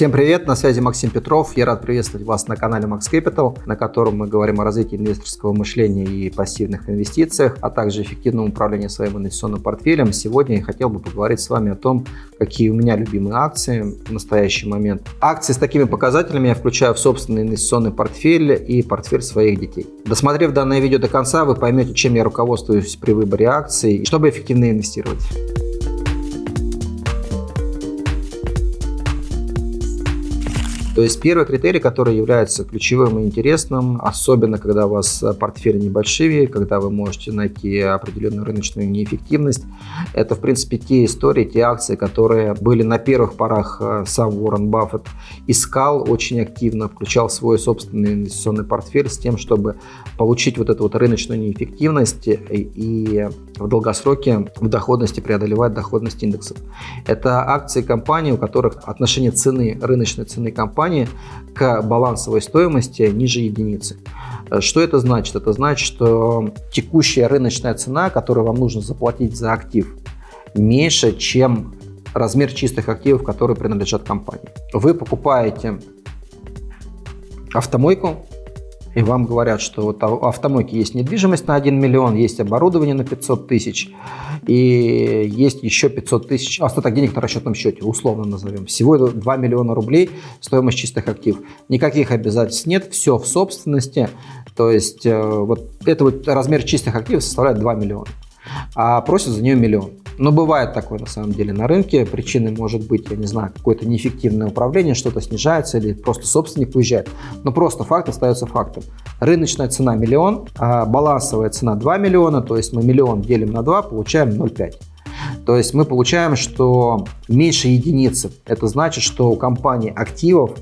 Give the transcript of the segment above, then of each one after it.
Всем привет, на связи Максим Петров. Я рад приветствовать вас на канале Max Capital, на котором мы говорим о развитии инвесторского мышления и пассивных инвестициях, а также эффективном управлении своим инвестиционным портфелем. Сегодня я хотел бы поговорить с вами о том, какие у меня любимые акции в настоящий момент. Акции с такими показателями я включаю в собственный инвестиционный портфель и портфель своих детей. Досмотрев данное видео до конца, вы поймете, чем я руководствуюсь при выборе акций, чтобы эффективно инвестировать. То есть первый критерий, который является ключевым и интересным, особенно когда у вас портфели небольшие, когда вы можете найти определенную рыночную неэффективность, это в принципе те истории, те акции, которые были на первых порах э, сам Уоррен Баффет искал очень активно, включал свой собственный инвестиционный портфель с тем, чтобы получить вот эту вот рыночную неэффективность и в долгосроке в доходности преодолевать доходность индексов. Это акции компаний, у которых отношение цены, рыночной цены компании компании к балансовой стоимости ниже единицы. Э, что это значит? Это значит, что текущая рыночная цена, которую вам нужно заплатить за актив, меньше, чем размер чистых активов, которые принадлежат компании. Вы покупаете автомойку, и вам говорят, что вот у автомойки есть недвижимость на 1 миллион, есть оборудование на 500 тысяч, и есть еще 500 тысяч остаток денег на расчетном счете, условно назовем. Всего 2 миллиона рублей стоимость чистых активов. Никаких обязательств нет, все в собственности, то есть э, вот это вот размер чистых активов составляет 2 миллиона, а просят за нее миллион. Но бывает такое на самом деле на рынке. Причиной может быть, я не знаю, какое-то неэффективное управление, что-то снижается или просто собственник уезжает. Но просто факт остается фактом. Рыночная цена миллион, а балансовая цена 2 миллиона, то есть мы миллион делим на 2, получаем 0,5. То есть мы получаем, что меньше единицы. Это значит, что у компании активов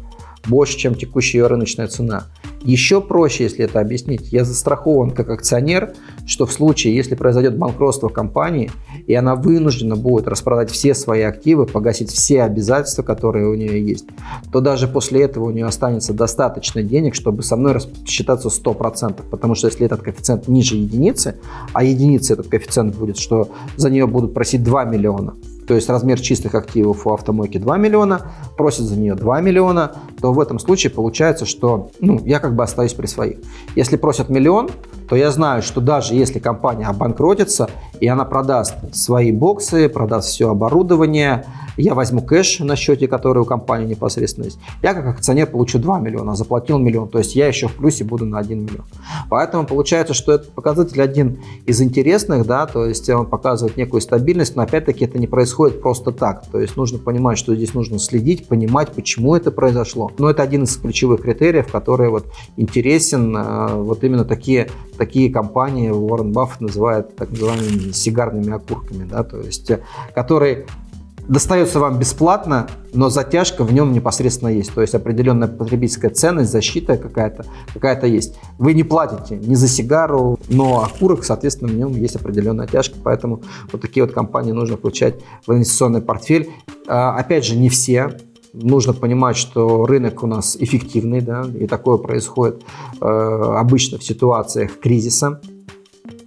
больше, чем текущая ее рыночная цена. Еще проще, если это объяснить, я застрахован как акционер, что в случае, если произойдет банкротство компании, и она вынуждена будет распродать все свои активы, погасить все обязательства, которые у нее есть, то даже после этого у нее останется достаточно денег, чтобы со мной рассчитаться 100%. Потому что если этот коэффициент ниже единицы, а единица этот коэффициент будет, что за нее будут просить 2 миллиона, то есть размер чистых активов у автомойки 2 миллиона, просит за нее 2 миллиона, то в этом случае получается, что ну, я как бы остаюсь при своих. Если просят миллион, то я знаю, что даже если компания обанкротится, и она продаст свои боксы, продаст все оборудование, я возьму кэш на счете, который у компании непосредственно есть, я как акционер получу 2 миллиона, заплатил миллион, то есть я еще в плюсе буду на 1 миллион. Поэтому получается, что этот показатель один из интересных, да, то есть он показывает некую стабильность, но опять-таки это не происходит просто так, то есть нужно понимать, что здесь нужно следить, понимать, почему это произошло. Но это один из ключевых критериев, который вот интересен, э, вот именно такие, такие компании Уоррен Баффет называет так называемыми сигарными окурками, да, то есть э, которые достается вам бесплатно, но затяжка в нем непосредственно есть. То есть определенная потребительская ценность, защита какая-то какая, -то, есть. Вы не платите ни за сигару, но окурок, соответственно, в нем есть определенная тяжка. Поэтому вот такие вот компании нужно включать в инвестиционный портфель. А, опять же, не все. Нужно понимать, что рынок у нас эффективный, да, и такое происходит э, обычно в ситуациях кризиса,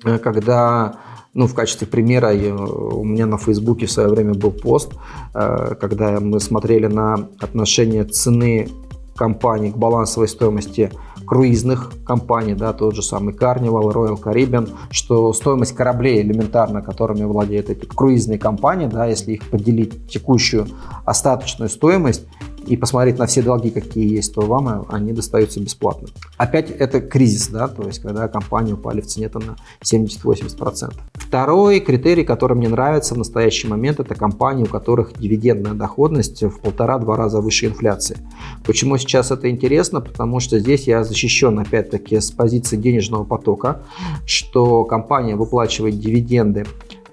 э, когда ну, в качестве примера я, у меня на Фейсбуке в свое время был пост, э, когда мы смотрели на отношение цены компаний к балансовой стоимости круизных компаний, да, тот же самый Carnival, Royal Caribbean, что стоимость кораблей элементарно, которыми владеют эти круизные компании, да, если их поделить текущую остаточную стоимость, и посмотреть на все долги, какие есть, то вам они достаются бесплатно. Опять это кризис, да, то есть когда компании упали в цене там, на 70-80%. Второй критерий, который мне нравится в настоящий момент, это компании, у которых дивидендная доходность в полтора-два раза выше инфляции. Почему сейчас это интересно? Потому что здесь я защищен опять-таки с позиции денежного потока, что компания выплачивает дивиденды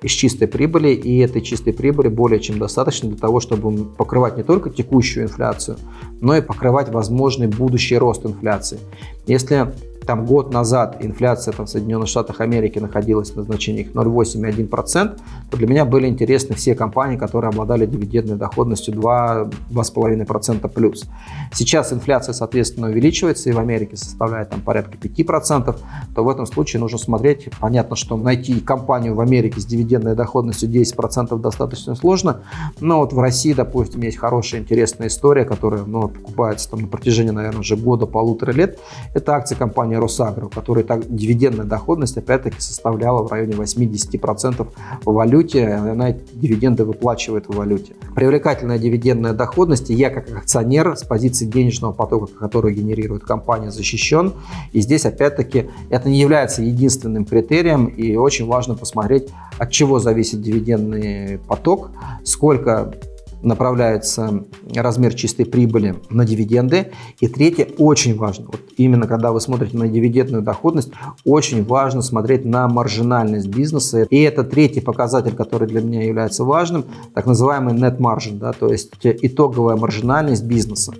из чистой прибыли, и этой чистой прибыли более чем достаточно для того, чтобы покрывать не только текущую инфляцию, но и покрывать возможный будущий рост инфляции. Если там год назад инфляция там, в Соединенных Штатах Америки находилась на значениях 0,8-1%, то для меня были интересны все компании, которые обладали дивидендной доходностью 2-2,5% плюс. Сейчас инфляция, соответственно, увеличивается и в Америке составляет там порядка 5%, то в этом случае нужно смотреть, понятно, что найти компанию в Америке с дивидендной доходностью 10% достаточно сложно, но вот в России, допустим, есть хорошая интересная история, которая ну, покупается там на протяжении, наверное, уже года-полутора лет. Это акции компании Росагро, у которой так, дивидендная доходность опять-таки составляла в районе 80% в валюте, она дивиденды выплачивает в валюте. Привлекательная дивидендная доходность, и я как акционер с позиции денежного потока, который генерирует компания, защищен. И здесь опять-таки это не является единственным критерием, и очень важно посмотреть, от чего зависит дивидендный поток, сколько направляется размер чистой прибыли на дивиденды. И третье, очень важно, вот именно когда вы смотрите на дивидендную доходность, очень важно смотреть на маржинальность бизнеса. И это третий показатель, который для меня является важным, так называемый net margin, да, то есть итоговая маржинальность бизнеса.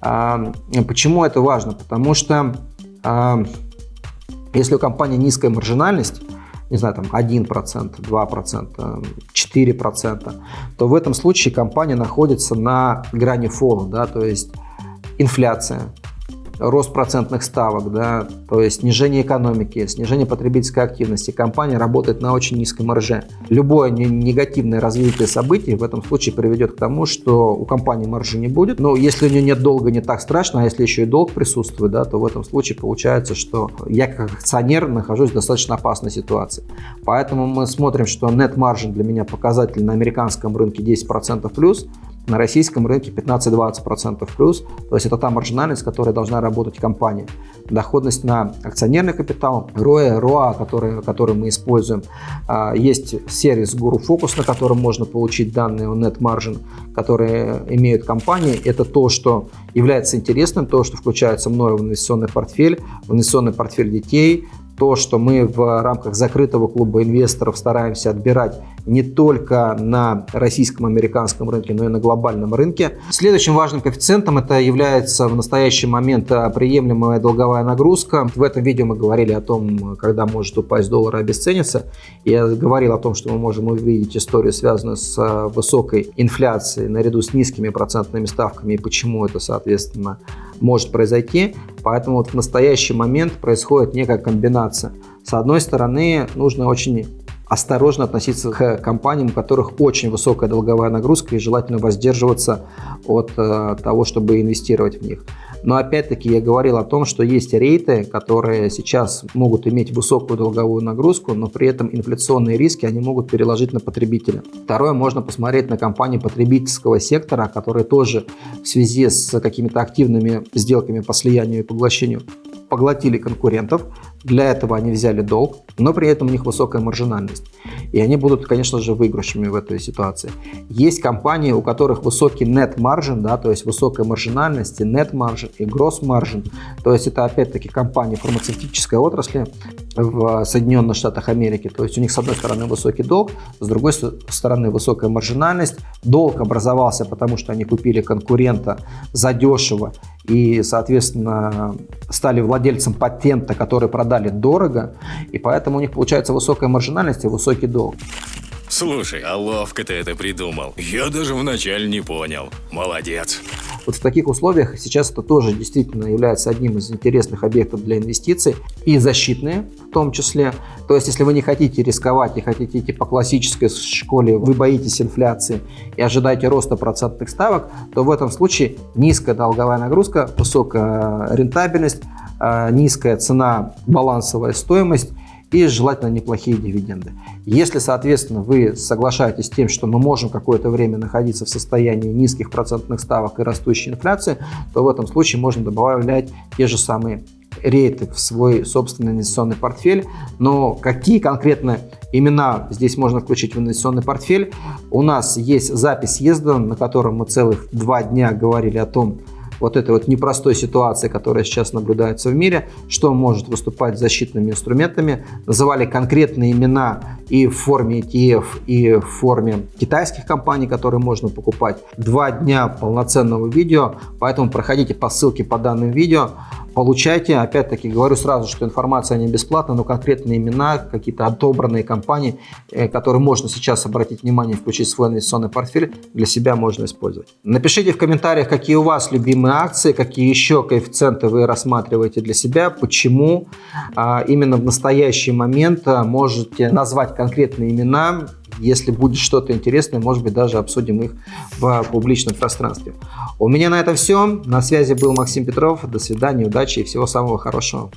А, почему это важно? Потому что а, если у компании низкая маржинальность, не знаю, там 1%, 2%, 4%, то в этом случае компания находится на грани фола, да, то есть инфляция, рост процентных ставок, да, то есть снижение экономики, снижение потребительской активности. Компания работает на очень низкой марже. Любое негативное развитие событий в этом случае приведет к тому, что у компании маржи не будет. Но если у нее нет долга, не так страшно, а если еще и долг присутствует, да, то в этом случае получается, что я как акционер нахожусь в достаточно опасной ситуации. Поэтому мы смотрим, что net margin для меня показатель на американском рынке 10% плюс, на российском рынке 15-20% плюс, то есть это та маржинальность, которая должна работать компания. Доходность на акционерный капитал, ROE, ROA, который, который мы используем. А, есть сервис Guru Focus, на котором можно получить данные о net margin, которые имеют компании. Это то, что является интересным, то, что включается мною в инвестиционный портфель, в инвестиционный портфель детей, то, что мы в рамках закрытого клуба инвесторов стараемся отбирать не только на российском, американском рынке, но и на глобальном рынке. Следующим важным коэффициентом это является в настоящий момент а, приемлемая долговая нагрузка. В этом видео мы говорили о том, когда может упасть доллар и обесцениться. Я говорил о том, что мы можем увидеть историю, связанную с а, высокой инфляцией наряду с низкими процентными ставками и почему это, соответственно, может произойти. Поэтому вот в настоящий момент происходит некая комбинация. С одной стороны, нужно очень осторожно относиться к компаниям, у которых очень высокая долговая нагрузка и желательно воздерживаться от э, того, чтобы инвестировать в них. Но опять-таки я говорил о том, что есть рейты, которые сейчас могут иметь высокую долговую нагрузку, но при этом инфляционные риски они могут переложить на потребителя. Второе, можно посмотреть на компании потребительского сектора, которые тоже в связи с какими-то активными сделками по слиянию и поглощению поглотили конкурентов, для этого они взяли долг, но при этом у них высокая маржинальность. И они будут, конечно же, выигрышами в этой ситуации. Есть компании, у которых высокий net margin, да, то есть высокая маржинальность, и net margin, и gross margin. То есть это опять-таки компании фармацевтической отрасли в Соединенных Штатах Америки. То есть у них с одной стороны высокий долг, с другой стороны высокая маржинальность. Долг образовался, потому что они купили конкурента задешево и, соответственно, стали владельцем патента, который продали дорого, и поэтому у них получается высокая маржинальность и высокий долг. Слушай, а ловко ты это придумал. Я даже вначале не понял. Молодец. Вот в таких условиях сейчас это тоже действительно является одним из интересных объектов для инвестиций и защитные в том числе. То есть, если вы не хотите рисковать и хотите идти по классической школе, вы боитесь инфляции и ожидаете роста процентных ставок, то в этом случае низкая долговая нагрузка, высокая рентабельность, а, низкая цена, балансовая стоимость и желательно неплохие дивиденды. Если, соответственно, вы соглашаетесь с тем, что мы можем какое-то время находиться в состоянии низких процентных ставок и растущей инфляции, то в этом случае можно добавлять те же самые рейты в свой собственный инвестиционный портфель. Но какие конкретно имена здесь можно включить в инвестиционный портфель? У нас есть запись съезда, на котором мы целых два дня говорили о том, вот этой вот непростой ситуации, которая сейчас наблюдается в мире, что может выступать защитными инструментами. Называли конкретные имена и в форме ETF, и в форме китайских компаний, которые можно покупать. Два дня полноценного видео, поэтому проходите по ссылке по данным видео. Получайте. Опять-таки говорю сразу, что информация не бесплатна, но конкретные имена, какие-то отобранные компании, э, которые можно сейчас обратить внимание включить в свой инвестиционный портфель, для себя можно использовать. Напишите в комментариях, какие у вас любимые акции, какие еще коэффициенты вы рассматриваете для себя, почему а, именно в настоящий момент а, можете назвать конкретные имена, если будет что-то интересное, может быть, даже обсудим их в публичном пространстве. У меня на этом все. На связи был Максим Петров. До свидания, удачи и всего самого хорошего.